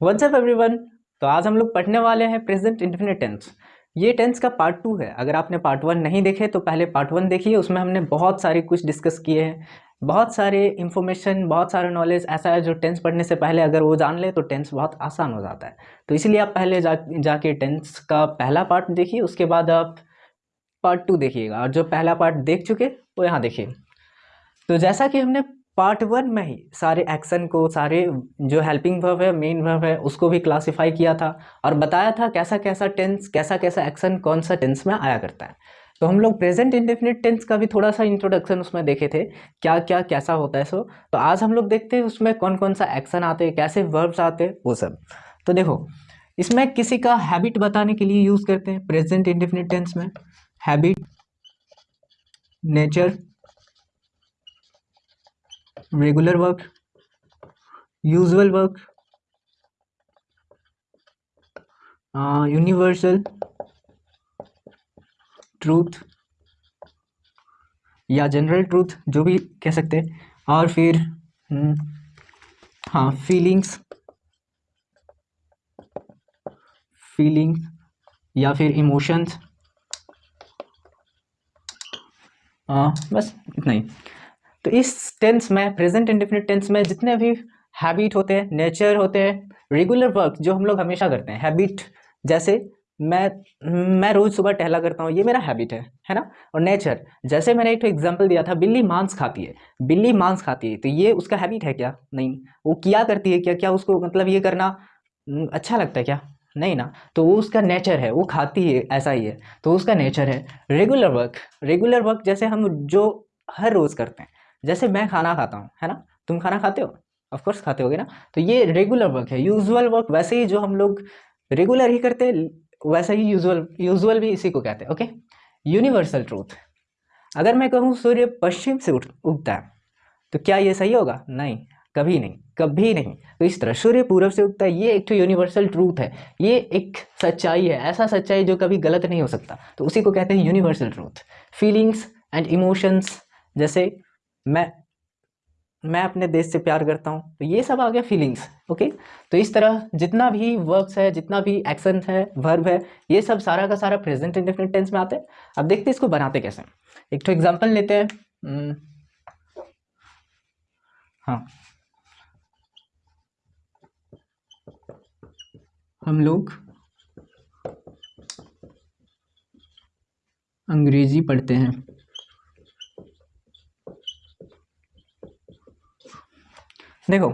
WhatsApp everyone तो आज हम लोग पढ़ने वाले हैं प्रेजेंट इंडेफिनिट टेंस ये टेंस का पार्ट टू है। अगर आपने पार्ट वन नहीं देखे तो पहले पार्ट वन देखिए। उसमें हमने बहुत सारे कुछ डिस्कस किए हैं। बहुत सारे इन्फॉर्मेशन बहुत सारा नॉलेज ऐसा है जो टेंस पढ़ने से पहले अगर वो जान ले तो टेंस बहुत आसान हो जाता है। तो इसलिए आप पहले जा, जाके टेंस का पहला पार्ट देखिए। उसके बाद आप पार्ट टू देखिएगा। और जो पहला पार्ट देख चुके, वो यहाँ देखिए। तो जैसा कि हमने पार्ट वन में ही सारे एक्शन को, सारे जो हेल्पिंग वर्ब है, मेन वर्ब है, उसको भी क्लासिफाई किया था और बताया था कैसा कैसा टेंस, कैसा कैसा एक्शन कौन सा टेंस में आया करता है। तो हम लोग प्रेजेंट इंडेफिनिट टेंस का भी थोड़ा सा इंट्रोडक्शन उसमें देखे थे, क्या क्या, कैसा होता है सो। तो आज हम लोग देखते हैं उसमें कौन कौन सा एक्शन आते हैं, कैसे वर्ब्स आते हैं, वो सब। तो देखो, इसमें किसी का हैबिट बताने के लिए यूज़ करते हैं, प्रेजेंट इंडेफिनिट टेंस में। Habit nature regular work usual work universal truth या जनरल ट्रूथ जो भी कह सकते हैं। और फिर हम्म, हाँ फीलिंग्स फीलिंग्स या फिर इमोशंस बस इतना ही। तो इस टेंस में प्रेजेंट इंडिफिनिट टेंस में जितने भी हैबिट होते हैं नेचर होते हैं रेगुलर वर्क जो हम लोग हमेशा करते हैं हैबिट जैसे मैं मैं रोज़ सुबह टहला करता हूँ, ये मेरा हैबिट है है ना? और नेचर जैसे मैंने एक तो एग्जांपल दिया था, बिल्ली मांस खाती है, बिल्ली मांस खाती है तो ये उसका हैबिट है क्या? नहीं। वो किया करती है क्या? क्या उसको मतलब ये करना अच्छा लगता है क्या? नहीं ना। तो वो उसका नेचर है, वो खाती है, ऐसा ही है। तो उसका नेचर है रेगुलर वर्क रेगुलर वर्क जैसे हम जो हर रोज़ करते हैं जैसे मैं खाना खाता हूँ, है ना? तुम खाना खाते हो? ऑफकोर्स खाते होगे ना? तो ये रेगुलर वर्क है यूजुअल वर्क वैसे ही जो हम लोग रेगुलर ही करते हैं वैसा ही यूजुअल यूजुअल भी इसी को कहते हैं ओके यूनिवर्सल ट्रूथ अगर मैं कहूँ सूर्य पश्चिम से उठ, उगता है तो क्या ये सही होगा? नहीं, कभी नहीं कभी नहीं। तो इस तरह सूर्य पूर्व से उगता है, ये एक तो यूनिवर्सल ट्रूथ है। ये एक सच्चाई है, ऐसा सच्चाई जो कभी गलत नहीं हो सकता। तो उसी को कहते हैं universal truth feelings and emotions जैसे मैं मैं अपने देश से प्यार करता हूँ तो ये सब आ गया फीलिंग्स ओके तो इस तरह जितना भी वर्ब्स है जितना भी एक्शन है वर्ब है ये सब सारा का सारा प्रेजेंट इंडेफिनिट टेंस में आते हैं। अब देखते हैं इसको बनाते कैसे एक तो एग्जांपल लेते हैं। हम्म, हाँ। हम लोग अंग्रेज़ी पढ़ते हैं। देखो,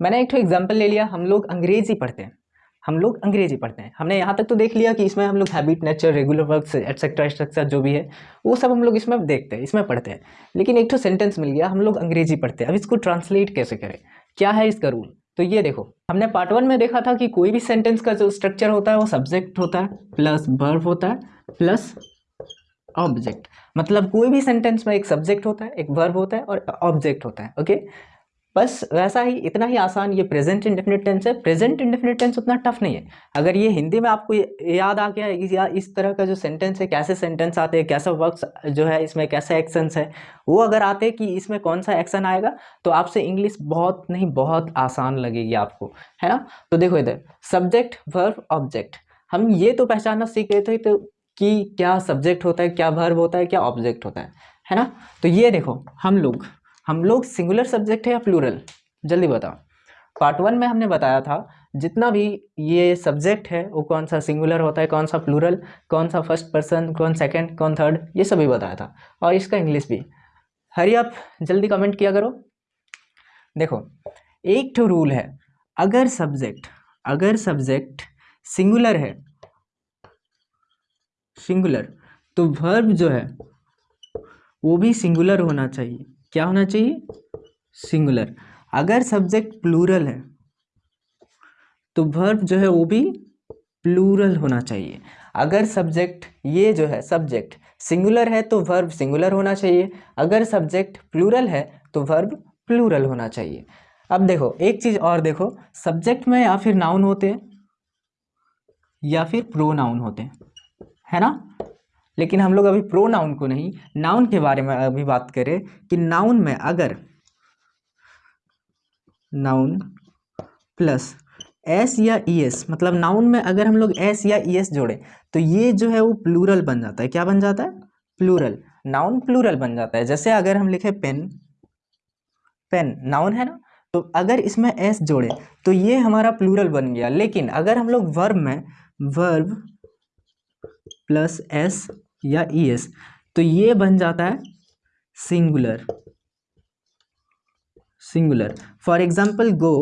मैंने एक तो एग्ज़ाम्पल ले लिया, हम लोग अंग्रेज़ी पढ़ते हैं। हम लोग अंग्रेज़ी पढ़ते हैं। हमने यहाँ तक तो देख लिया कि इसमें हम लोग habit nature regular work etcetera etcetera जो भी है, वो सब हम लोग इसमें देखते हैं, इसमें पढ़ते हैं। लेकिन एक तो सेंटेंस मिल गया, हम लोग अंग्रेज़ी पढ़ते हैं। अब इसको ट्रांसलेट कैसे करें? क्या है इसका रूल तो ये देखो, हमने पार्ट वन में देखा था कि कोई भी सेंटेंस का जो स्ट्रक्चर होता है, वो सब्जेक्ट होता है प्लस वर्ब होता है प्लस ऑब्जेक्ट मतलब कोई भी सेंटेंस में एक सब्जेक्ट होता है, एक वर्ब होता है और ऑब्जेक्ट होता है ओके बस वैसा ही, इतना ही आसान ये प्रेजेंट इंडेफिनिट टेंस है। प्रेजेंट इंडेफिनिट टेंस उतना टफ नहीं है। अगर ये हिंदी में आपको याद आ गया या, इस तरह का जो सेंटेंस है, कैसे सेंटेंस आते हैं, कैसा वर्क जो है, इसमें कैसे एक्शंस है, वो अगर आते हैं कि इसमें कौन सा एक्शन आएगा तो आपसे इंग्लिश बहुत नहीं, बहुत आसान लगेगी आपको, है ना? तो देखो इधर सब्जेक्ट वर्ब ऑब्जेक्ट हम ये तो पहचानना सीख रहे थे तो कि क्या सब्जेक्ट होता है, क्या वर्ब होता है, क्या ऑब्जेक्ट होता है है ना? तो ये देखो, हम लोग हम लोग सिंगुलर सब्जेक्ट है या प्लूरल जल्दी बताओ। पार्ट वन में हमने बताया था, जितना भी ये सब्जेक्ट है, वो कौन सा सिंगुलर होता है, कौन सा प्लूरल कौन सा फ़र्स्ट पर्सन कौन सेकंड कौन थर्ड ये सभी बताया था। और इसका इंग्लिश भी। हरी आप जल्दी कमेंट किया करो। देखो, एक तो रूल है, अगर सब्जेक्ट अगर सब्जेक्ट सिंगुलर है सिंगुलर तो वर्ब जो है, वो भी सिंगुलर होना चाहिए। क्या होना चाहिए? सिंगुलर अगर सब्जेक्ट प्लूरल है तो वर्ब जो है वो भी प्लूरल होना चाहिए। अगर सब्जेक्ट ये जो है सब्जेक्ट सिंगुलर है तो वर्ब सिंगुलर होना चाहिए। अगर सब्जेक्ट प्लूरल है तो वर्ब प्लूरल होना चाहिए। अब देखो, एक चीज़ और देखो। सब्जेक्ट में या फिर नाउन होते हैं, या फिर प्रो नाउन होते हैं। है ना? लेकिन हम लोग अभी प्रो नाउन को नहीं नाउन के बारे में अभी बात करें कि नाउन में अगर नाउन प्लस एस या ई एस मतलब नाउन में अगर हम लोग एस या ई एस जोड़े तो ये जो है वो प्लूरल बन जाता है। क्या बन जाता है? प्लूरल नाउन प्लूरल बन जाता है। जैसे अगर हम लिखे पेन पेन नाउन है ना? तो अगर इसमें एस जोड़े तो ये हमारा प्लूरल बन गया। लेकिन अगर हम लोग वर्ब में वर्ब प्लस एस या ई एस तो ये बन जाता है singular singular for example go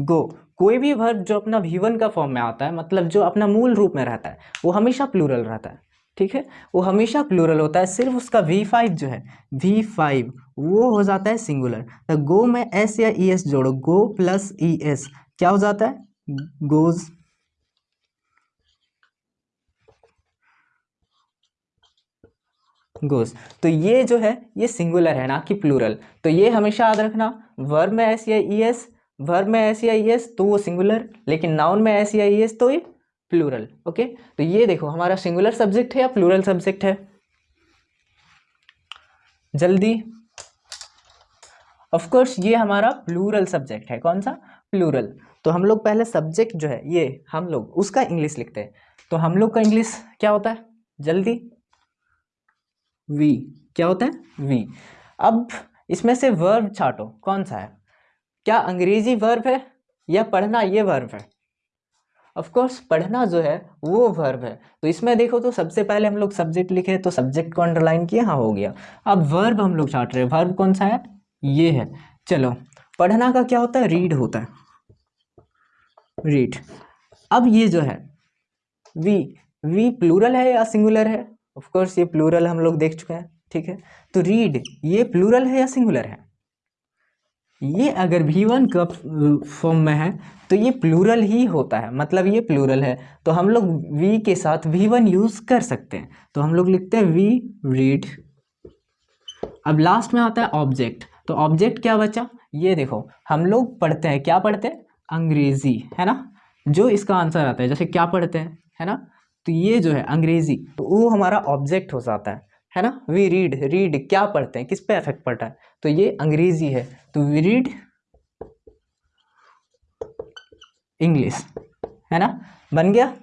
go कोई भी वर्ब जो अपना वी वन का फॉर्म में आता है मतलब जो अपना मूल रूप में रहता है, वो हमेशा प्लूरल रहता है, ठीक है? वो हमेशा प्लूरल होता है, सिर्फ़ उसका वी फाइव जो है वी फाइव वो हो जाता है सिंगुलर तो गो में एस या ई एस जोड़ो गो प्लस ई एस क्या हो जाता है? गोज गोज तो ये जो है, ये सिंगुलर है ना, कि प्लूरल तो ये हमेशा याद रखना वर्ब में एस या ई एस वर्ब में एस या ई एस तो वो सिंगुलर लेकिन नाउन में एस या ई एस तो ये प्लूरल ओके तो ये देखो, हमारा सिंगुलर सब्जेक्ट है या प्लूरल सब्जेक्ट है? जल्दी. ऑफ़ कोर्स ये हमारा प्लूरल सब्जेक्ट है. कौन सा? प्लूरल तो हम लोग पहले सब्जेक्ट जो है, ये हम लोग, उसका इंग्लिश लिखते हैं. तो हम लोग का इंग्लिश क्या होता है? जल्दी. वी क्या होता है? वी अब इसमें से वर्ब छाटो। कौन सा है? क्या अंग्रेज़ी वर्ब है या पढ़ना ये वर्ब है? ऑफ़ कोर्स पढ़ना जो है, वो वर्ब है। तो इसमें देखो तो सबसे पहले हम लोग सब्जेक्ट लिखे तो सब्जेक्ट को अंडरलाइन किया हाँ हो गया। अब वर्ब हम लोग छाट रहे हैं। वर्ब कौन सा है? ये है। चलो, पढ़ना का क्या होता है? रीड होता है। रीड अब ये जो है वी वी प्लूरल है या सिंगुलर है? ऑफ़ कोर्स ये प्लूरल हम लोग देख चुके हैं, ठीक है? तो रीड ये प्लूरल है या सिंगुलर है? ये अगर भी वन का फॉर्म में है तो ये प्लूरल ही होता है। मतलब ये प्लूरल है। तो हम लोग वी के साथ वी वन यूज़ कर सकते हैं। तो हम लोग लिखते हैं वी रीड अब लास्ट में आता है ऑब्जेक्ट तो ऑब्जेक्ट क्या बचा? ये देखो, हम लोग पढ़ते हैं, क्या पढ़ते हैं? अंग्रेज़ी, है ना? जो इसका आंसर आता है, जैसे क्या पढ़ते हैं, है ना? तो ये जो है अंग्रेज़ी तो वो हमारा ऑब्जेक्ट हो जाता है है ना? वी रीड रीड क्या पढ़ते हैं, किस पे इफ़ेक्ट पड़ता है? तो ये अंग्रेज़ी है तो वी रीड इंग्लिश है ना? बन गया?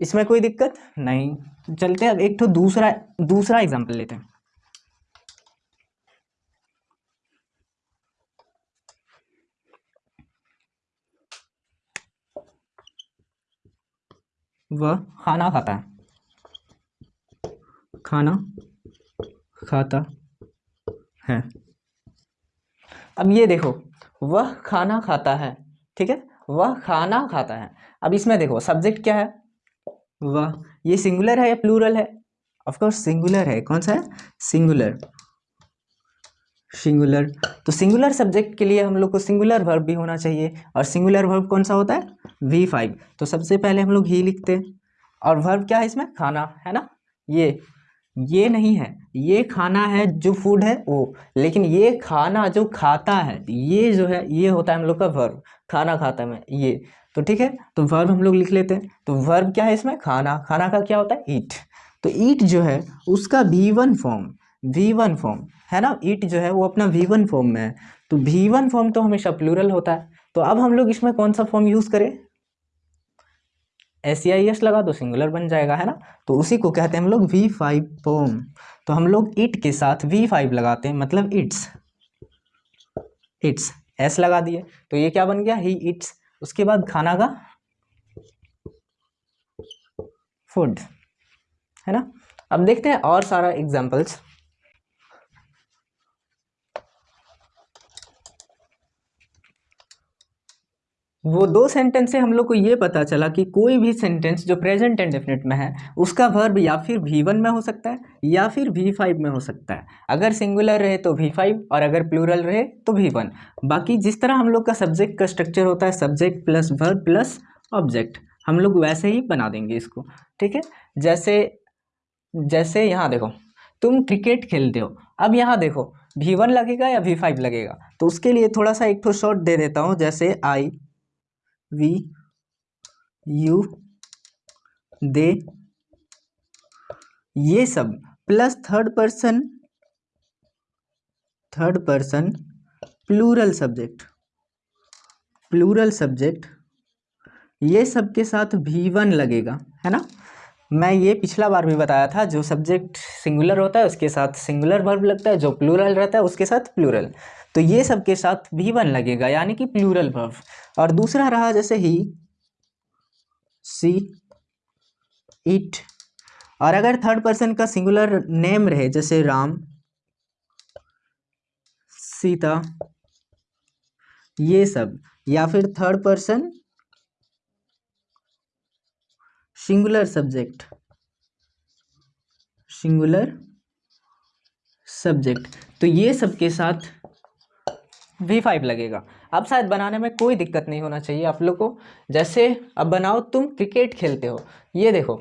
इसमें कोई दिक्कत? नहीं। चलते अब एक तो दूसरा दूसरा एग्ज़ाम्पल लेते हैं। वह खाना खाता। है खाना खाता है। अब ये देखो, वह खाना खाता है, ठीक है? वह खाना खाता है। अब इसमें देखो सब्जेक्ट क्या है? वह, ये सिंगुलर है या प्लूरल है? ऑफकोर्स सिंगुलर है। कौन सा है? Singular singular. तो सिंगुलर सब्जेक्ट के लिए हम लोग को सिंगुलर वर्ब भी होना चाहिए। और सिंगुलर वर्ब कौन सा होता है? वी फाइव तो सबसे पहले हम लोग ही लिखते हैं। और वर्ब क्या है इसमें? खाना, है ना? ये ये नहीं है। ये खाना है जो फ़ूड है, वो। लेकिन ये खाना जो खाता है, ये जो है, ये होता है हम लोग का वर्ब खाना खाता है, ये। तो ठीक है? तो वर्ब हम लोग लिख लेते हैं। तो वर्ब क्या है इसमें? खाना। खाना का क्या होता है? ईट तो ईट जो है, उसका V one form V one form है ना? ईट जो है वो अपना वी वन फॉर्म में है। तो वी वन फॉर्म तो हमेशा प्लूरल होता है। तो अब हम लोग इसमें कौन सा फॉर्म यूज़ करें? एस आई एस लगा तो सिंगुलर बन जाएगा, है ना? तो उसी को कहते हैं हम लोग वी फाइव फॉर्म तो हम लोग इट के साथ वी फाइव लगाते हैं मतलब इट्स इट्स एस लगा दिए। तो ये क्या बन गया? ही इट्स उसके बाद खाना का फ़ूड है ना? अब देखते हैं और सारा एग्जाम्पल्स वो दो सेंटेंस से हम लोग को ये पता चला कि कोई भी सेंटेंस जो प्रेजेंट एंड डेफिनेट में है, उसका वर्ब या फिर वी वन में हो सकता है, या फिर वी फाइव में हो सकता है। अगर सिंगुलर रहे तो वी फाइव और अगर प्लूरल रहे तो वी वन बाकी जिस तरह हम लोग का सब्जेक्ट का स्ट्रक्चर होता है subject plus verb plus object हम लोग वैसे ही बना देंगे इसको, ठीक है? जैसे जैसे यहाँ देखो, तुम क्रिकेट खेलते हो। अब यहाँ देखो वी वन लगेगा या वी फाइव लगेगा? तो उसके लिए थोड़ा सा एक तो शॉर्ट दे देता हूँ, जैसे आई वी, यू, दे, ये सब, plus third person third person plural subject plural subject ये सब के साथ भी वन लगेगा, है ना? मैं ये पिछला बार भी बताया था, जो सब्जेक्ट सिंगुलर होता है, उसके साथ सिंगुलर वर्ब लगता है, जो प्लूरल रहता है, उसके साथ प्लूरल तो ये सब के साथ भी वन लगेगा, यानी कि प्लूरल वर्ब और दूसरा रहा जैसे ही सी इट और अगर थर्ड पर्सन का सिंगुलर नेम रहे, जैसे राम, सीता, ये सब, या फिर third person singular subject. Singular subject. तो ये सब के साथ वी फाइव लगेगा। अब शायद बनाने में कोई दिक्कत नहीं होना चाहिए आप लोग को। जैसे अब बनाओ तुम क्रिकेट खेलते हो। ये देखो,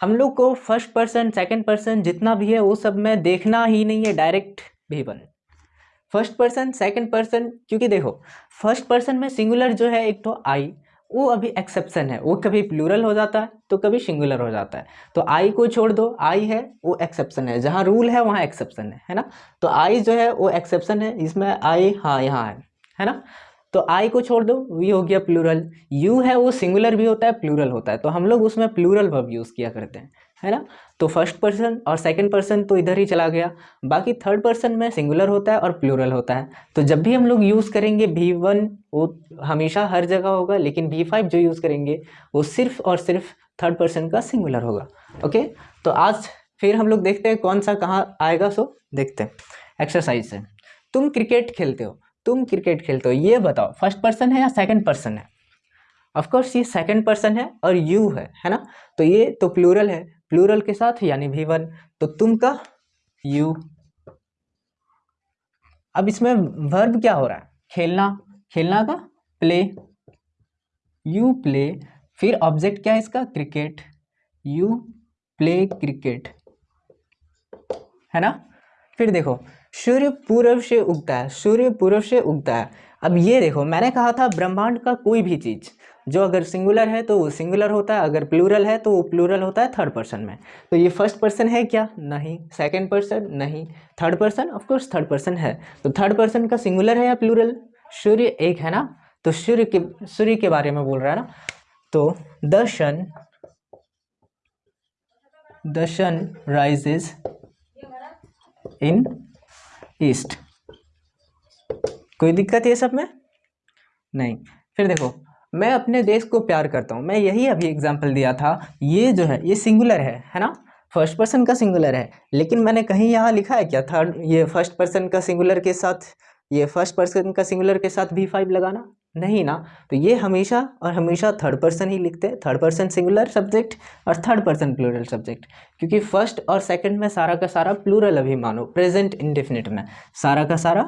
हम लोग को फ़र्स्ट पर्सन सेकंड पर्सन जितना भी है वो सब में देखना ही नहीं है डायरेक्ट भी बन। फ़र्स्ट पर्सन सेकंड पर्सन क्योंकि देखो फ़र्स्ट पर्सन में सिंगुलर जो है, एक तो आई वो अभी एक्सेप्शन है। वो कभी प्लूरल हो जाता है तो कभी सिंगुलर हो जाता है। तो आई को छोड़ दो। आई है, वो एक्सेप्शन है। जहाँ रूल है, वहाँ एक्सेप्शन है है ना? तो आई जो है, वो एक्सेप्शन है। इसमें आई हाँ यहाँ है है ना? तो आई को छोड़ दो। वी हो गया प्लूरल यू है, वो सिंगुलर भी होता है प्लूरल होता है। तो हम लोग उसमें प्लूरल वर्ब यूज़ किया करते हैं। है ना? तो फ़र्स्ट पर्सन और सेकंड पर्सन तो इधर ही चला गया। बाकी थर्ड पर्सन में सिंगुलर होता है और प्लूरल होता है। तो जब भी हम लोग यूज़ करेंगे भी वन वो हमेशा हर जगह होगा, लेकिन भी फाइव जो यूज़ करेंगे, वो सिर्फ़ और सिर्फ़ थर्ड पर्सन का सिंगुलर होगा। ओके तो आज फिर हम लोग देखते हैं कौन सा कहाँ आएगा सो देखते हैं। एक्सरसाइज से तुम क्रिकेट खेलते हो। तुम क्रिकेट खेलते हो। ये बताओ फ़र्स्ट पर्सन है या सेकंड पर्सन है? ऑफकोर्स ये सेकंड पर्सन है और यू है है ना? तो ये तो प्लूरल है। प्लूरल के साथ, यानी भी वन तो तुम का यू अब इसमें वर्ब क्या हो रहा है? खेलना खेलना का प्ले यू प्ले फिर ऑब्जेक्ट क्या है इसका? क्रिकेट यू प्ले क्रिकेट है ना? फिर देखो, सूर्य पूर्व से उगता है, सूर्य पूर्व से उगता है। अब ये देखो, मैंने कहा था ब्रह्मांड का कोई भी चीज़ जो अगर सिंगुलर है तो वो सिंगुलर होता है, अगर प्लूरल है तो वो प्लूरल होता है थर्ड पर्सन में। तो ये फ़र्स्ट पर्सन है क्या? नहीं। सेकंड पर्सन नहीं। Third person of course third person है। तो थर्ड पर्सन का सिंगुलर है या प्लूरल सूर्य एक है ना? तो सूर्य के सूर्य के बारे में बोल रहा है ना? तो the sun the sun rises in east कोई दिक्कत है सब में? नहीं। फिर देखो। मैं अपने देश को प्यार करता हूँ। मैं यही अभी एग्ज़ाम्पल दिया था। ये जो है, ये सिंगुलर है है ना? फ़र्स्ट पर्सन का सिंगुलर है। लेकिन मैंने कहीं यहाँ लिखा है क्या? थर्ड ये फ़र्स्ट पर्सन का सिंगुलर के साथ, ये फ़र्स्ट पर्सन का सिंगुलर के साथ भी फाइव लगाना? नहीं ना। तो ये हमेशा और हमेशा थर्ड पर्सन ही लिखते हैं। थर्ड पर्सन सिंगुलर सब्जेक्ट और थर्ड पर्सन प्लूरल सब्जेक्ट क्योंकि फ़र्स्ट और सेकंड में सारा का सारा प्लूरल अभी मानो प्रेजेंट इंडेफिनिट में। सारा का सारा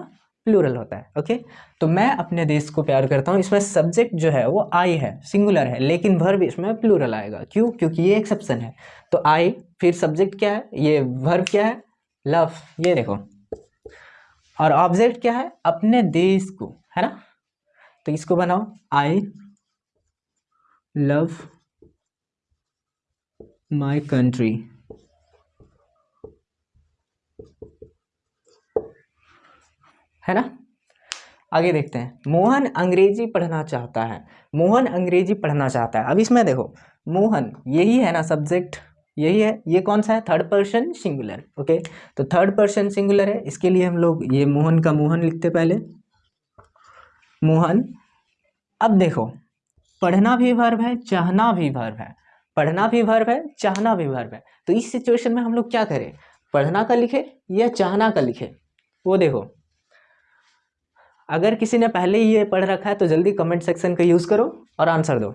प्लूरल होता है, ओके? तो मैं अपने देश को प्यार करता हूँ, इसमें सब्जेक्ट जो है वो आई है सिंगुलर है, लेकिन वर्ब इसमें प्लूरल आएगा। क्यों? क्योंकि ये एक्सेप्शन है। तो आई फिर सब्जेक्ट क्या है? ये वर्ब क्या है? लव ये देखो। और ऑब्जेक्ट क्या है? अपने देश को, है ना? तो इसको बनाओ। आई लव माई कंट्री है ना? आगे देखते हैं। मोहन अंग्रेज़ी पढ़ना चाहता है। मोहन अंग्रेज़ी पढ़ना चाहता है। अब इसमें देखो, मोहन, यही है ना सब्जेक्ट यही है। ये कौन सा है? थर्ड पर्सन सिंगुलर ओके तो थर्ड पर्सन सिंगुलर है। इसके लिए हम लोग ये मोहन का मोहन लिखते पहले। मोहन, अब देखो, पढ़ना भी वर्ब है, चाहना भी वर्ब है। पढ़ना भी वर्ब है, चाहना भी वर्ब है। तो इस सिचुएशन में हम लोग क्या करें? पढ़ना का लिखे या चाहना का लिखे? वो देखो। अगर किसी ने पहले ही ये पढ़ रखा है तो जल्दी कमेंट सेक्शन का यूज़ करो और आंसर दो।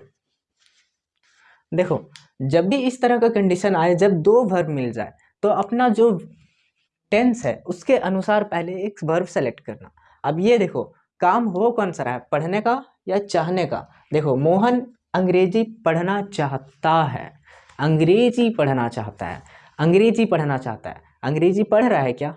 देखो, जब भी इस तरह का कंडीशन आए, जब दो वर्ब मिल जाए तो अपना जो टेंस है, उसके अनुसार पहले एक वर्ब सेलेक्ट करना। अब ये देखो, काम हो कौन सा है? पढ़ने का या चाहने का? देखो, मोहन अंग्रेज़ी पढ़ना चाहता है। अंग्रेज़ी पढ़ना चाहता है। अंग्रेज़ी पढ़ना चाहता है। अंग्रेज़ी पढ़ रहा है क्या?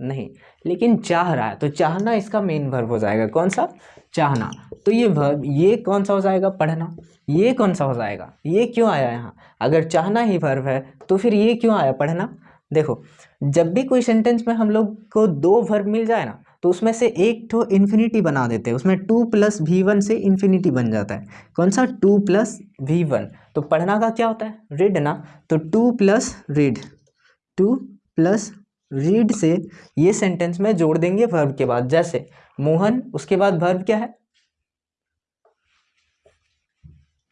नहीं, लेकिन चाह रहा है तो चाहना इसका मेन वर्ब हो जाएगा। कौन सा? चाहना। तो ये वर्ब ये कौन सा हो जाएगा? पढ़ना। ये कौन सा हो जाएगा? ये क्यों आया यहाँ? अगर चाहना ही वर्ब है तो फिर ये क्यों आया? पढ़ना। देखो, जब भी कोई सेंटेंस में हम लोग को दो वर्ब मिल जाए ना तो उसमें से एक तो इन्फिनिटी बना देते हैं। उसमें टू प्लस वी वन से इन्फिनिटी बन जाता है। कौन सा? टू प्लस वी वन तो पढ़ना का क्या होता है? रीड ना। तो to plus read to plus read से ये सेंटेंस में जोड़ देंगे वर्ब के बाद। जैसे, मोहन, उसके बाद वर्ब क्या है?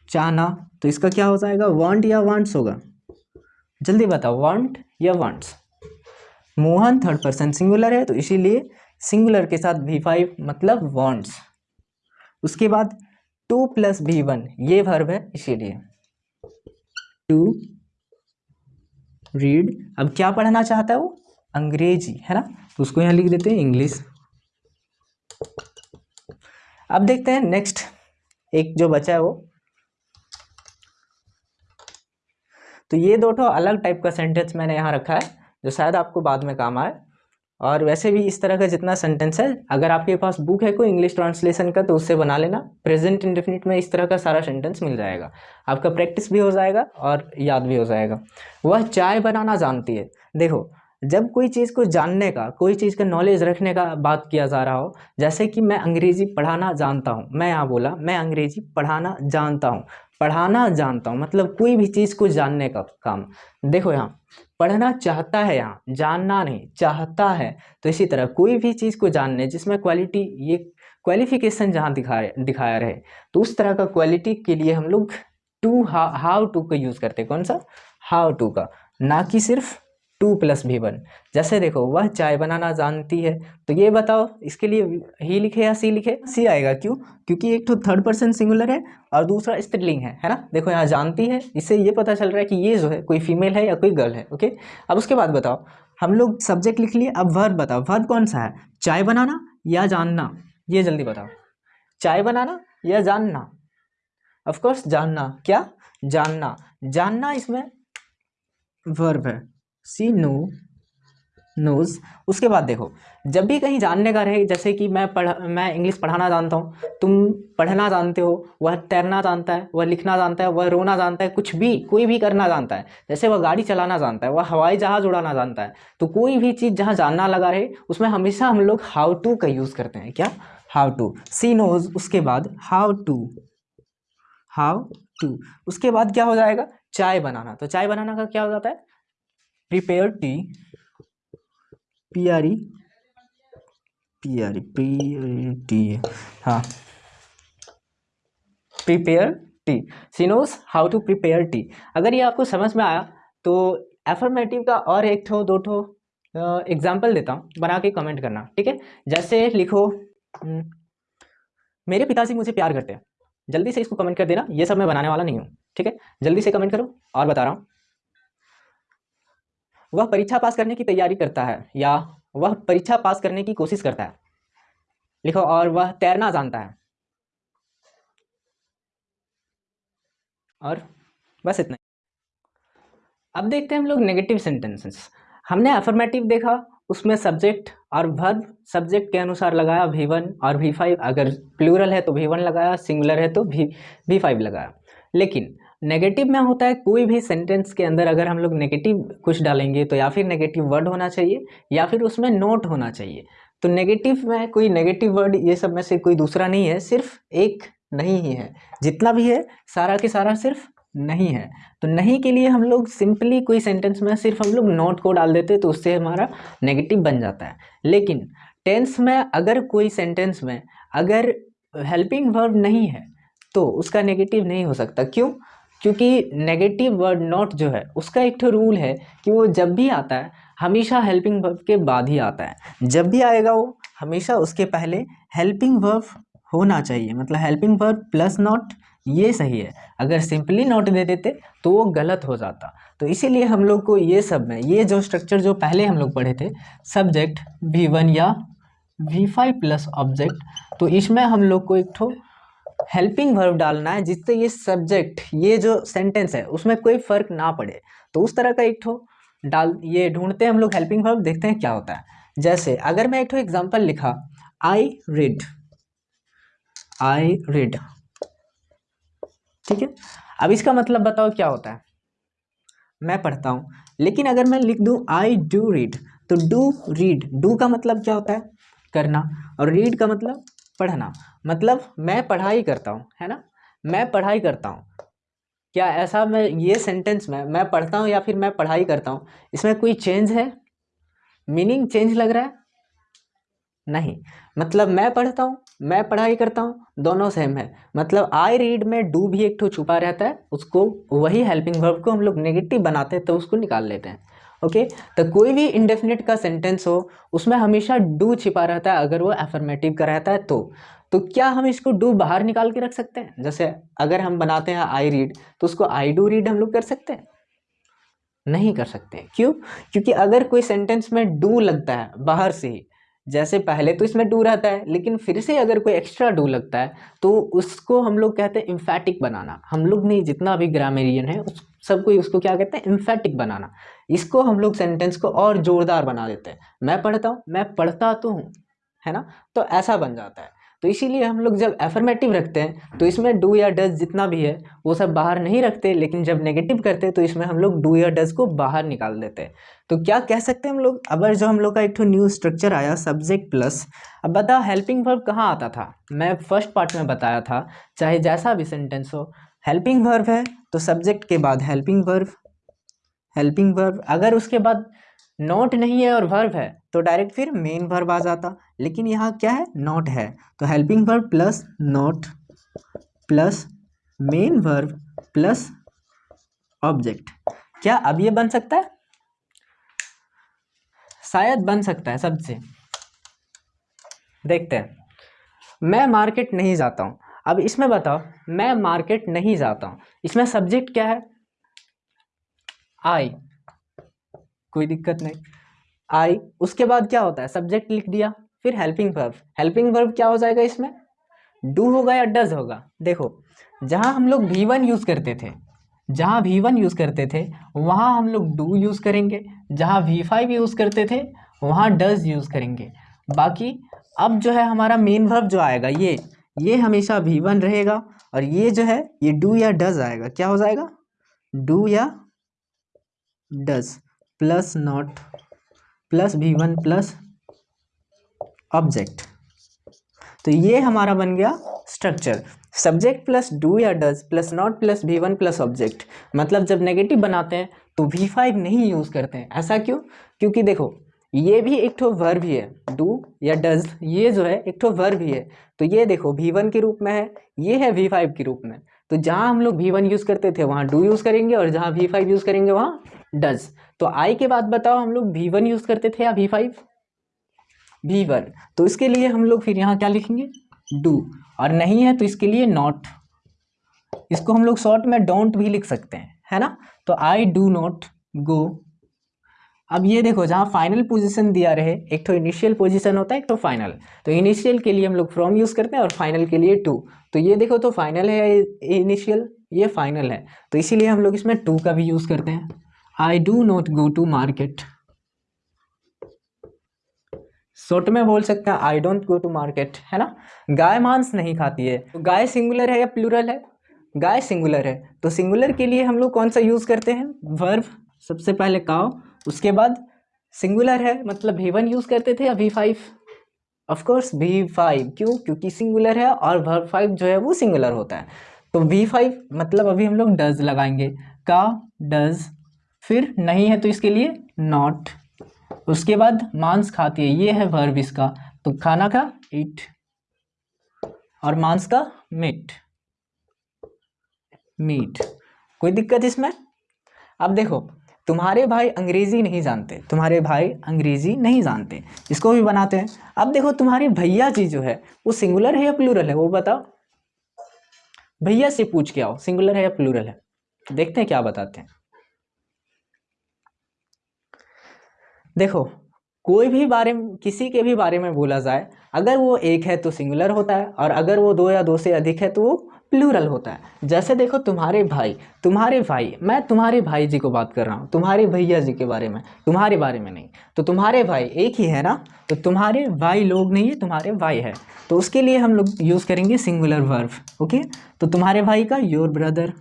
चाहना। तो इसका क्या हो जाएगा? वांट या वांट्स होगा। जल्दी बताओ वांट या wants Mohan third person singular है तो इसीलिए सिंगुलर के साथ वी फाइव मतलब वांट्स उसके बाद टू प्लस वी वन ये वर्ब है, इसीलिए। टू रीड अब क्या पढ़ना चाहता है वो? अंग्रेज़ी, है ना? तो उसको यहाँ लिख देते हैं इंग्लिश। अब देखते हैं नेक्स्ट एक जो बचा है वो। तो ये दो ठो अलग टाइप का सेंटेंस मैंने यहाँ रखा है, जो शायद आपको बाद में काम आए। और वैसे भी इस तरह का जितना सेंटेंस है, अगर आपके पास बुक है कोई इंग्लिश ट्रांसलेशन का तो उससे बना लेना। प्रेजेंट इंडेफिनिट में इस तरह का सारा सेंटेंस मिल जाएगा। आपका प्रैक्टिस भी हो जाएगा और याद भी हो जाएगा। वह चाय बनाना जानती है। देखो जब कोई चीज़ को जानने का, कोई चीज़ का नॉलेज रखने का बात किया जा रहा हो, जैसे कि मैं अंग्रेज़ी पढ़ाना जानता हूँ, मैं यहाँ बोला, मैं अंग्रेज़ी पढ़ाना जानता हूँ, पढ़ाना जानता हूँ मतलब कोई भी चीज़ को जानने का काम। देखो यहाँ, पढ़ना चाहता है यहाँ, जानना नहीं, चाहता है। तो इसी तरह कोई भी चीज़ को जानने, जिसमें क्वालिटी ये क्वालिफिकेशन जहाँ दिखा दिखाया रहे तो उस तरह का क्वालिटी के लिए हम लोग टू हाउ टू का यूज़ करते कौन सा? हाउ टू का। ना कि सिर्फ़ टू प्लस भी वन। जैसे देखो, वह चाय बनाना जानती है तो ये बताओ, इसके लिए ही लिखे या सी लिखे? सी आएगा, क्यों? क्योंकि एक तो थर्ड पर्सन सिंगुलर है और दूसरा स्त्रीलिंग है है ना? देखो, यहाँ जानती है, इससे ये पता चल रहा है कि ये जो है, कोई फीमेल है या कोई गर्ल है ओके अब उसके बाद बताओ, हम लोग सब्जेक्ट लिख लिए, अब वर्ब बताओ वर्ब कौन सा है? चाय बनाना या जानना? ये जल्दी बताओ। चाय बनाना या जानना? ऑफकोर्स जानना। क्या? जानना। जानना इसमें वर्ब है। She know, knows. उसके बाद देखो, जब भी कहीं जानने का रहे, जैसे कि मैं पढ़, मैं इंग्लिश पढ़ाना जानता हूँ, तुम पढ़ना जानते हो, वह तैरना जानता है, वह लिखना जानता है, वह रोना जानता है, कुछ भी, कोई भी करना जानता है, जैसे वह गाड़ी चलाना जानता है, वह हवाई जहाज़ उड़ाना जानता है तो कोई भी चीज़ जहाँ जानना लगा रहे, उसमें हमेशा हम लोग हाउ टू का यूज़ करते हैं, क्या? हाउ टू सी नोज़, उसके बाद हाउ टू हाउ टू उसके बाद क्या हो जाएगा? चाय बनाना। तो चाय बनाना का क्या हो जाता है? Prepare tea P R E P R E P T हाँ। Prepare tea. She knows how to prepare tea अगर ये आपको समझ में आया तो एफर्मेटिव का और एक ठो दो ठो एग्ज़ाम्पल देता हूँ बना के कमेंट करना ठीक है? जैसे लिखो हम्म, मेरे पिताजी मुझे प्यार करते हैं। जल्दी से इसको कमेंट कर देना ये सब मैं बनाने वाला नहीं हूँ ठीक है? जल्दी से कमेंट करो और बता रहा हूँ। वह परीक्षा पास करने की तैयारी करता है या वह परीक्षा पास करने की कोशिश करता है। लिखो, और वह तैरना जानता है। और बस इतना अब देखते हैं हम लोग नेगेटिव सेंटेंसेस हमने अफर्मेटिव देखा, उसमें सब्जेक्ट और वर्ब सब्जेक्ट के अनुसार लगाया वी वन और वी फाइव अगर प्लूरल है तो वी वन लगाया सिंगुलर है तो वी वी फाइव लगाया। लेकिन नेगेटिव में होता है, कोई भी सेंटेंस के अंदर अगर हम लोग नेगेटिव कुछ डालेंगे तो या फिर नेगेटिव वर्ड होना चाहिए, या फिर उसमें नोट होना चाहिए। तो नेगेटिव में कोई नेगेटिव वर्ड ये सब में से कोई दूसरा नहीं है, सिर्फ़ एक नहीं ही है। जितना भी है, सारा के सारा सिर्फ़ नहीं है। तो नहीं के लिए हम लोग सिंपली कोई सेंटेंस में सिर्फ़ हम लोग नोट को डाल देते तो उससे हमारा नेगेटिव बन जाता है। लेकिन टेंस में अगर कोई सेंटेंस में अगर हेल्पिंग वर्ब नहीं है तो उसका नेगेटिव नहीं हो सकता। क्यों? क्योंकि नेगेटिव वर्ड नॉट जो है, उसका एक तो रूल है कि वो जब भी आता है, हमेशा हेल्पिंग वर्ब के बाद ही आता है। जब भी आएगा वो, हमेशा उसके पहले हेल्पिंग वर्ब होना चाहिए। मतलब हेल्पिंग वर्ब प्लस नॉट ये सही है। अगर सिंपली नॉट दे देते तो वो गलत हो जाता। तो इसीलिए हम लोग को ये सब में, ये जो स्ट्रक्चर जो पहले हम लोग पढ़े थे सब्जेक्ट वी वन या वी फाइव प्लस ऑब्जेक्ट तो इसमें हम लोग को एक ठो हेल्पिंग वर्ब डालना है, जिससे ये सब्जेक्ट ये जो सेंटेंस है, उसमें कोई फ़र्क ना पड़े। तो उस तरह का एक ठो डाल, ये ढूंढते हैं हम लोग हेल्पिंग वर्ब देखते हैं क्या होता है। जैसे, अगर मैं एक ठो एग्जांपल लिखा आई रीड आई रीड ठीक है? अब इसका मतलब बताओ क्या होता है। मैं पढ़ता हूँ, लेकिन अगर मैं लिख दूँ आई डू रीड तो डू रीड डू का मतलब क्या होता है? करना। और रीड का मतलब पढ़ना। मतलब मैं पढ़ाई करता हूँ, है ना? मैं पढ़ाई करता हूँ। क्या ऐसा मैं, ये सेंटेंस में, मैं पढ़ता हूँ या फिर मैं पढ़ाई करता हूँ? इसमें कोई चेंज है? मीनिंग चेंज लग रहा है? नहीं। मतलब मैं पढ़ता हूँ, मैं पढ़ाई करता हूँ, दोनों सेम है। मतलब आई रीड में डू भी एक ठो छुपा रहता है, उसको, वही हेल्पिंग वर्ब को हम लोग नेगेटिव बनाते हैं तो उसको निकाल लेते हैं। ओके? तो कोई भी इंडेफिनिट का सेंटेंस हो, उसमें हमेशा डू छिपा रहता है, अगर वो एफर्मेटिव का रहता है तो। तो क्या हम इसको डू बाहर निकाल के रख सकते हैं? जैसे अगर हम बनाते हैं आई रीड तो उसको आई डू रीड हम लोग कर सकते हैं? नहीं कर सकते। क्यों? क्योंकि अगर कोई सेंटेंस में डू लगता है बाहर से ही जैसे पहले तो इसमें डू रहता है, लेकिन फिर से अगर कोई एक्स्ट्रा डू लगता है तो उसको हम लोग कहते हैं इम्फेटिक बनाना। हम लोग नहीं, जितना भी ग्रामेरियन है, उस सब कोई उसको क्या कहते हैं? इम्फेटिक बनाना। इसको हम लोग सेंटेंस को और ज़ोरदार बना देते हैं। मैं पढ़ता हूँ, मैं पढ़ता तो हूँ, है ना? तो ऐसा बन जाता है। तो इसीलिए हम लोग जब एफर्मेटिव रखते हैं तो इसमें डू या डज जितना भी है, वो सब बाहर नहीं रखते, लेकिन जब नेगेटिव करते हैं तो इसमें हम लोग डू या डज को बाहर निकाल देते हैं। तो क्या कह सकते हैं हम लोग? अगर जो हम लोग का एक न्यू स्ट्रक्चर आया सब्जेक्ट प्लस अब बता हेल्पिंग वर्ब कहाँ आता था? मैं फ़र्स्ट पार्ट में बताया था, चाहे जैसा भी सेंटेंस हो हेल्पिंग वर्ब है तो सब्जेक्ट के बाद हेल्पिंग वर्ब हेल्पिंग वर्ब अगर उसके बाद नॉट नहीं है और वर्ब है तो डायरेक्ट फिर मेन वर्ब आ जाता। लेकिन यहाँ क्या है? नॉट है। तो helping verb plus not plus main verb plus object क्या अब ये बन सकता है? शायद बन सकता है सबसे। देखते हैं। मैं मार्केट नहीं जाता हूँ। अब इसमें बताओ, मैं मार्केट नहीं जाता हूँ। इसमें सब्जेक्ट क्या है? आई कोई दिक्कत नहीं। आई उसके बाद क्या होता है? सब्जेक्ट लिख दिया, फिर हेल्पिंग वर्ब हेल्पिंग वर्ब क्या हो जाएगा इसमें? डू होगा या डज होगा? देखो, जहाँ हम लोग वी वन यूज़ करते थे, जहाँ वी वन यूज़ करते थे, वहाँ हम लोग डू यूज़ करेंगे। जहाँ वी फाइव यूज़ करते थे, वहाँ डज यूज़ करेंगे। बाकी, अब जो है हमारा मेन वर्ब जो आएगा, ये। ये हमेशा वी वन रहेगा और ये जो है, ये डू या डज आएगा। क्या हो जाएगा? डू या does plus not plus V one plus object तो ये हमारा बन गया स्ट्रक्चर सब्जेक्ट प्लस डू या does plus not plus V one plus object मतलब जब नेगेटिव बनाते हैं तो वी फाइव नहीं यूज़ करते हैं। ऐसा क्यों? क्योंकि देखो ये भी एक ठो वर्ब भी है। डू या डज ये जो है, एक ठो वर्ब भी है। तो ये देखो वी वन के रूप में है, ये है वी फाइव के रूप में। तो जहाँ हम लोग वी वन यूज़ करते थे, वहाँ डू यूज़ करेंगे और जहाँ वी फाइव यूज़ करेंगे, वहाँ डज तो आई के बाद बताओ, हम लोग वी वन यूज़ करते थे या वी फाइव वी वन तो इसके लिए हम लोग फिर यहाँ क्या लिखेंगे? डू और नहीं है तो इसके लिए नॉट इसको हम लोग शॉर्ट में डोंट भी लिख सकते हैं, है ना? तो आई डू नॉट गो अब ये देखो, जहाँ फाइनल पोजीशन दिया रहे, एक तो इनिशियल पोजीशन होता है, एक तो फाइनल तो इनिशियल के लिए हम लोग फ्रॉम यूज़ करते हैं और फाइनल के लिए टू तो ये देखो तो फाइनल है इनिशियल ये फाइनल है. तो इसीलिए हम लोग इसमें टू का भी यूज़ करते हैं. I do not go to market short में बोल सकते हैं I don't go to market है ना? गाय मांस नहीं खाती है. तो गाय सिंगुलर है या प्लूरल है? गाय सिंगुलर है. तो सिंगुलर के लिए हम लोग कौन सा यूज़ करते हैं? वर्ब सबसे पहले काव उसके बाद सिंगुलर है मतलब वी वन यूज़ करते थे या V five of course V five क्यों? क्योंकि सिंगुलर है और वर्ब फाइव जो है वो सिंगुलर होता है। तो वी फाइव मतलब अभी हम लोग डज लगाएँगे। का डज फिर नहीं है तो इसके लिए नॉट उसके बाद मांस खाती है, ये है वर्ब इसका। तो खाना का ईट और मांस का मीट मीट कोई दिक्कत इसमें? अब देखो तुम्हारे भाई अंग्रेज़ी नहीं जानते, तुम्हारे भाई अंग्रेज़ी नहीं जानते। इसको भी बनाते हैं। अब देखो, तुम्हारे भैया जी जो है, वो सिंगुलर है या प्लूरल है? वो बताओ। भैया से पूछ के आओ सिंगुलर है या प्लूरल है? देखते हैं क्या बताते हैं। देखो, कोई भी बारे में, किसी के भी बारे में बोला जाए, अगर वो एक है तो सिंगुलर होता है, और अगर वो दो या दो से अधिक है तो वो प्लूरल होता है। जैसे देखो तुम्हारे भाई तुम्हारे भाई, मैं तुम्हारे भाई जी को बात कर रहा हूँ, तुम्हारे भैया जी के बारे में, तुम्हारे बारे में नहीं। तो तुम्हारे भाई एक ही है ना? तो तुम्हारे भाई लोग नहीं है, तुम्हारे भाई है। तो उसके लिए हम लोग यूज़ करेंगे सिंगुलर वर्ब ओके तो तुम्हारे भाई का योर ब्रदर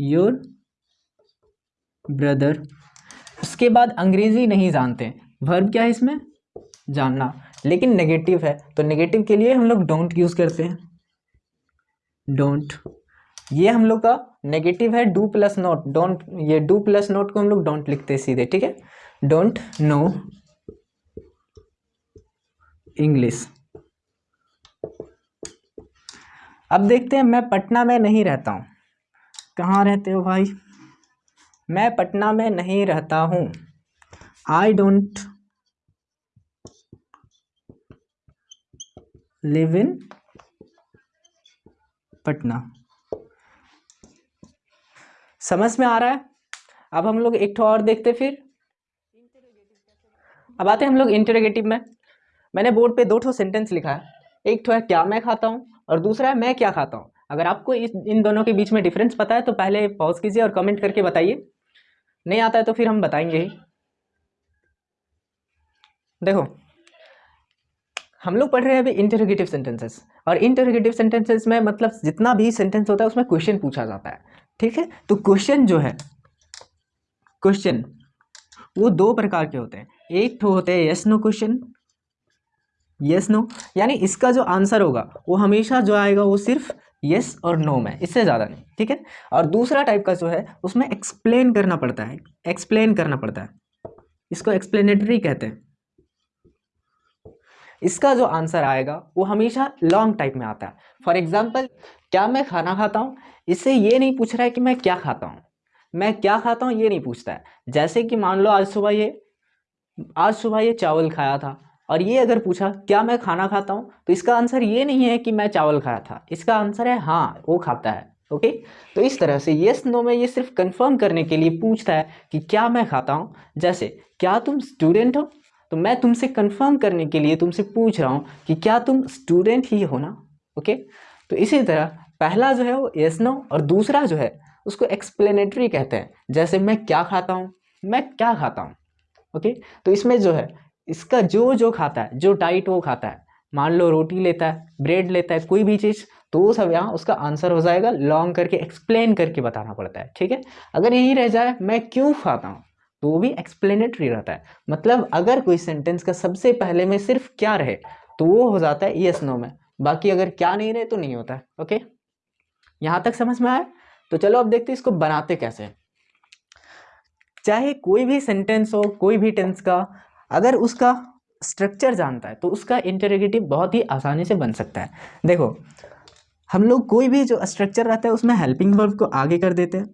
योर ब्रदर उसके बाद अंग्रेज़ी नहीं जानते। वर्ब क्या है इसमें? जानना। लेकिन नेगेटिव है। तो नेगेटिव के लिए हम लोग डोंट यूज़ करते हैं। डोंट ये हम लोग का नेगेटिव है डू प्लस नोट डोंट ये डू प्लस नोट को हम लोग डोंट लिखते हैं सीधे, ठीक है? डोंट नो इंग्लिश अब देखते हैं, मैं पटना में नहीं रहता हूँ। कहाँ रहते हो भाई? मैं पटना में नहीं रहता हूँ। I don't live in Patna समझ में आ रहा है? अब हम लोग एक और देखते फिर। अब आते हैं हम लोग इंटरोगेटिव में। मैंने बोर्ड पे दो ठो सेंटेंस लिखा है। एक ठो है, क्या मैं खाता हूँ? और दूसरा है, मैं क्या खाता हूँ? अगर आपको इस, इन दोनों के बीच में डिफरेंस पता है तो पहले पॉज कीजिए और कमेंट करके बताइए। नहीं आता है तो फिर हम बताएँगे ही। देखो हम लोग पढ़ रहे हैं अभी इंटरोगेटिव सेंटेंसेस और इंटरोगेटिव सेंटेंसेस में मतलब जितना भी सेंटेंस होता है, उसमें क्वेश्चन पूछा जाता है। ठीक है? तो क्वेश्चन जो है क्वेश्चन वो दो प्रकार के होते हैं। एक तो होते हैं yes no question yes no यानी इसका जो आंसर होगा, वो हमेशा जो आएगा, वो सिर्फ़ यस और नो में, इससे ज़्यादा नहीं। ठीक है? और दूसरा टाइप का जो है, उसमें एक्सप्लेन करना पड़ता है। एक्सप्लेन करना पड़ता है। इसको एक्सप्लेनेटरी कहते हैं। इसका जो आंसर आएगा, वो हमेशा लॉन्ग टाइप में आता है। फॉर एग्ज़ाम्पल क्या मैं खाना खाता हूँ? इससे ये नहीं पूछ रहा है कि मैं क्या खाता हूँ। मैं क्या खाता हूँ, ये नहीं पूछता है। जैसे कि मान लो आज सुबह ये, आज सुबह ये चावल खाया था और ये अगर पूछा, क्या मैं खाना खाता हूँ? तो इसका आंसर ये नहीं है कि मैं चावल खाया था। इसका आंसर है हाँ वो खाता है। ओके? तो इस तरह से येस नो में ये सिर्फ़ कंफर्म करने के लिए पूछता है कि क्या मैं खाता हूँ। जैसे, क्या तुम स्टूडेंट हो? तो मैं तुमसे कंफर्म करने के लिए तुमसे पूछ रहा हूँ कि क्या तुम स्टूडेंट ही हो ना? ओके तो इसी तरह, पहला जो है वो येस नो और दूसरा जो है, उसको एक्सप्लेनेटरी कहते हैं। जैसे मैं क्या खाता हूँ? मैं क्या खाता हूँ? ओके तो इसमें जो है, इसका जो जो खाता है, जो डाइट वो खाता है, मान लो रोटी लेता है ब्रेड लेता है, कोई भी चीज़ तो वो सब यहाँ उसका आंसर हो जाएगा लॉन्ग करके एक्सप्लेन करके बताना पड़ता है। ठीक है? अगर यही रह जाए, मैं क्यों खाता हूँ? तो वो भी एक्सप्लेनेटरी रहता है। मतलब अगर कोई सेंटेंस का सबसे पहले में सिर्फ़ क्या रहे तो वो हो जाता है यस नो में। बाकी अगर क्या नहीं रहे तो नहीं होता है ओके यहाँ तक समझ में आया? तो चलो अब देखते इसको बनाते कैसे चाहे कोई भी सेंटेंस हो, कोई भी टेंस का, अगर उसका स्ट्रक्चर जानता है तो उसका इंटरोगेटिव बहुत ही आसानी से बन सकता है। देखो, हम लोग कोई भी जो स्ट्रक्चर रहता है, उसमें हेल्पिंग वर्ब को आगे कर देते हैं।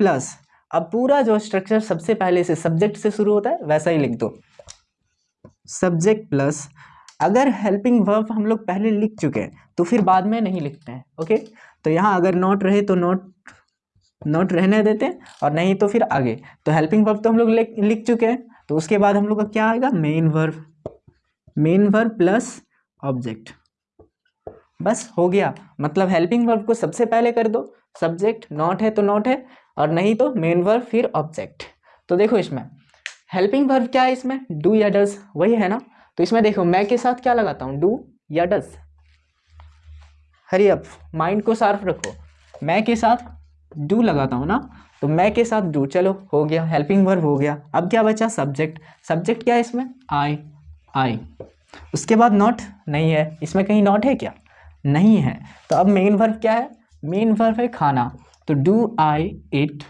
प्लस अब पूरा जो स्ट्रक्चर सबसे पहले से सब्जेक्ट से शुरू होता है, वैसा ही लिख दो। सब्जेक्ट प्लस अगर हेल्पिंग वर्ब हम लोग पहले लिख चुके हैं तो फिर बाद में नहीं लिखते हैं ओके तो यहाँ अगर नोट रहे तो नोट नोट रहने देते हैं, और नहीं तो फिर आगे। तो हेल्पिंग वर्ब तो हम लोग लिख चुके हैं तो उसके बाद हम लोग का क्या आएगा? Main verb main verb plus object बस हो गया। मतलब हेल्पिंग वर्ब को सबसे पहले कर दो। सब्जेक्ट नॉट है तो नॉट है और नहीं तो मेन वर्ब फिर ऑब्जेक्ट तो देखो इसमें हेल्पिंग वर्ब क्या है इसमें? डू या डज वही है ना? तो इसमें देखो, मैं के साथ क्या लगाता हूँ? डू या डज हरी अप माइंड को सार्फ रखो। मैं के साथ डू लगाता हूँ ना तो मैं के साथ डू चलो, हो गया हेल्पिंग वर्ब हो गया। अब क्या बचा? सब्जेक्ट सब्जेक्ट क्या है इसमें? आई आई उसके बाद नॉट नहीं है। इसमें कहीं नॉट है क्या? नहीं है। तो अब मेन वर्ब क्या है? मेन वर्ब है खाना। तो डू आई इट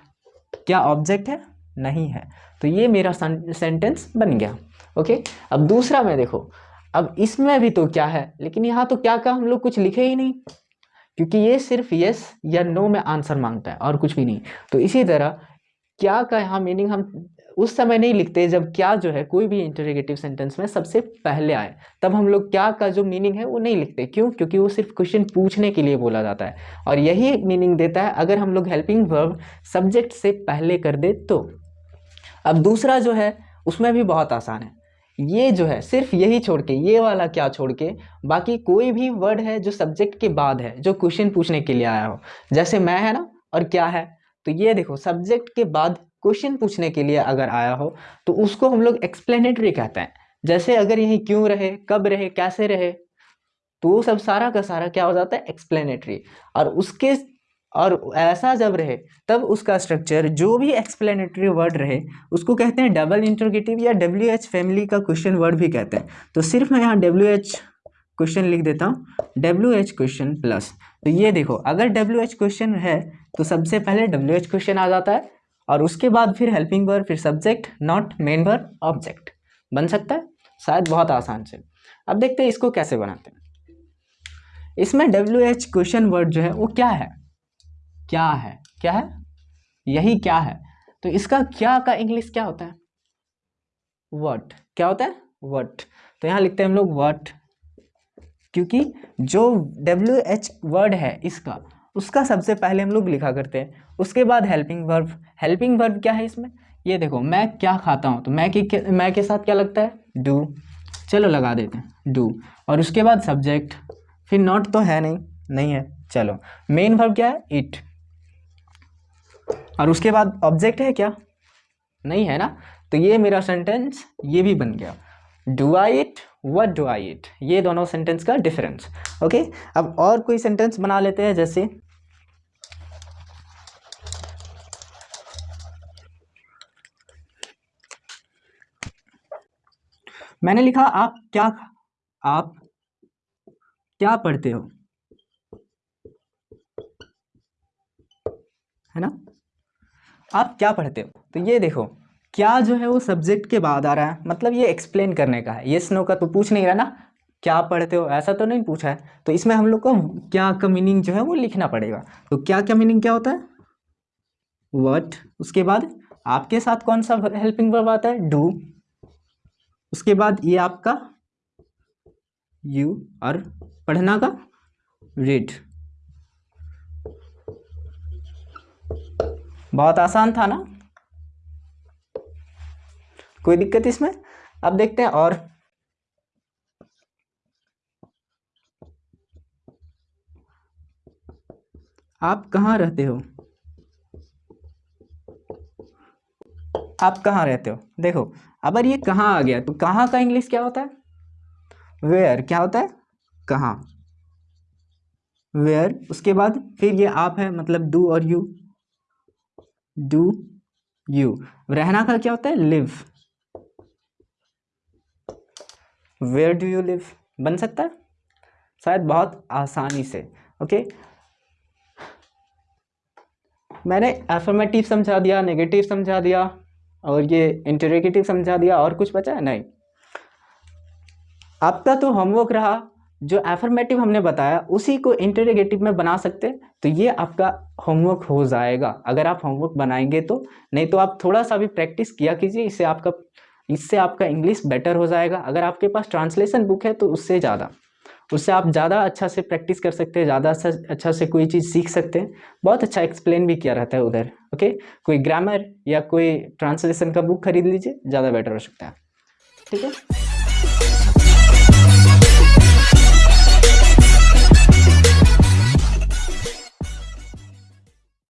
क्या ऑब्जेक्ट है? नहीं है। तो ये मेरा सेंटेंस बन गया। ओके अब दूसरा में देखो। अब इसमें भी तो क्या है? लेकिन यहाँ तो क्या का हम लोग कुछ लिखे ही नहीं। क्योंकि ये सिर्फ़ यस या नो में आंसर माँगता है और कुछ भी नहीं। तो इसी तरह क्या का यहाँ मीनिंग हम उस समय नहीं लिखते जब क्या जो है, कोई भी इंटरोगेटिव सेंटेंस में सबसे पहले आए, तब हम लोग क्या का जो मीनिंग है, वो नहीं लिखते। क्यों? क्योंकि वो सिर्फ़ क्वेश्चन पूछने के लिए बोला जाता है। और यही एक मीनिंग देता है, अगर हम लोग हेल्पिंग वर्ब सब्जेक्ट से पहले कर दे तो। अब दूसरा जो है, उसमें भी बहुत आसान है। ये जो है, सिर्फ़ यही छोड़ के, ये वाला क्या छोड़ के, बाकी कोई भी वर्ड है जो सब्जेक्ट के बाद है, जो क्वेश्चन पूछने के लिए आया हो। जैसे मैं है ना, और क्या है? तो ये देखो सब्जेक्ट के बाद क्वेश्चन पूछने के लिए अगर आया हो तो उसको हम लोग एक्सप्लेनेटरी कहते हैं। जैसे अगर यही क्यों रहे, कब रहे, कैसे रहे तो वो सब सारा का सारा क्या हो जाता है एक्सप्लेनेटरी और उसके, और ऐसा जब रहे, तब उसका स्ट्रक्चर जो भी एक्सप्लेनेटरी वर्ड रहे, उसको कहते हैं डबल इंटरगेटिव या डब्ल्यू एच फैमिली का क्वेश्चन वर्ड भी कहते हैं। तो सिर्फ़ मैं यहाँ डब्ल्यू एच क्वेश्चन लिख देता हूँ डब्ल्यू एच क्वेश्चन प्लस तो ये देखो, अगर डब्ल्यू एच क्वेश्चन है तो सबसे पहले डब्ल्यू एच क्वेश्चन आ जाता है और उसके बाद फिर हेल्पिंग वर्ब फिर subject not main verb object बन सकता है? शायद बहुत आसान से। अब देखते हैं इसको कैसे बनाते हैं। इसमें डब्ल्यू एच क्वेश्चन वर्ड जो है, वो क्या है? क्या है? क्या है? यही क्या है? तो इसका क्या का इंग्लिश क्या होता है? वट क्या होता है? वट तो यहाँ लिखते हैं हम लोग वट क्योंकि जो डब्ल्यू एच वर्ड है इसका उसका सबसे पहले हम लोग लिखा करते हैं। उसके बाद हेल्पिंग वर्ब हेल्पिंग वर्ब क्या है इसमें? ये देखो, मैं क्या खाता हूँ? तो मैं के मैं के साथ क्या लगता है? डू चलो लगा देते हैं। डू और उसके बाद सब्जेक्ट फिर नॉट तो है नहीं। नहीं है। चलो। मेन वर्ब क्या है? इट और उसके बाद ऑब्जेक्ट है क्या? नहीं है ना? तो ये मेरा सेंटेंस ये भी बन गया। Do I eat what do I eat ये दोनों सेंटेंस का डिफरेंस ओके अब और कोई सेंटेंस बना लेते हैं जैसे मैंने लिखा, आप क्या आप क्या पढ़ते हो? है ना? आप क्या पढ़ते हो? तो ये देखो, क्या जो है वो सब्जेक्ट के बाद आ रहा है? मतलब ये एक्सप्लेन करने का है। ये स्नो का तो पूछ नहीं रहा ना, क्या पढ़ते हो? ऐसा तो नहीं पूछा है। तो इसमें हम लोग को क्या का मीनिंग जो है वो लिखना पड़ेगा। तो क्या क्या मीनिंग क्या होता है? वट उसके बाद आपके साथ कौन सा हेल्पिंग वर्ब आता है? डू उसके बाद ये आपका यू और पढ़ना का रेट बहुत आसान था ना? कोई दिक्कत इसमें? अब देखते हैं और। आप कहाँ रहते हो? आप कहाँ रहते हो? देखो अगर ये कहाँ आ गया? तो कहाँ का इंग्लिश क्या होता है? वेयर क्या होता है? कहाँ? वेयर उसके बाद फिर ये आप है मतलब डू और यू डू यू रहना का क्या होता है? Live where do you live बन सकता है? शायद बहुत आसानी से ओके मैंने एफर्मेटिव समझा दिया नेगेटिव समझा दिया और ये इंटरेगेटिव समझा दिया, और कुछ बचा? है नहीं आपका तो होमवर्क रहा, जो एफर्मेटिव हमने बताया, उसी को इंटरोगेटिव में बना सकते तो ये आपका होमवर्क हो जाएगा। अगर आप होमवर्क बनाएँगे तो नहीं तो आप थोड़ा सा भी प्रैक्टिस किया कीजिए, इससे आपका इससे आपका इंग्लिश बेटर हो जाएगा। अगर आपके पास ट्रांसलेशन बुक है तो उससे ज़्यादा। उससे आप ज़्यादा अच्छा से प्रैक्टिस कर सकते हैं, ज़्यादा अच्छा से कोई चीज़ सीख सकते हैं। बहुत अच्छा एक्सप्लेन भी किया रहता है उधर ओके कोई ग्रामर या कोई ट्रांसलेशन का बुक खरीद लीजिए, ज़्यादा बेटर हो सकता है। ठीक है?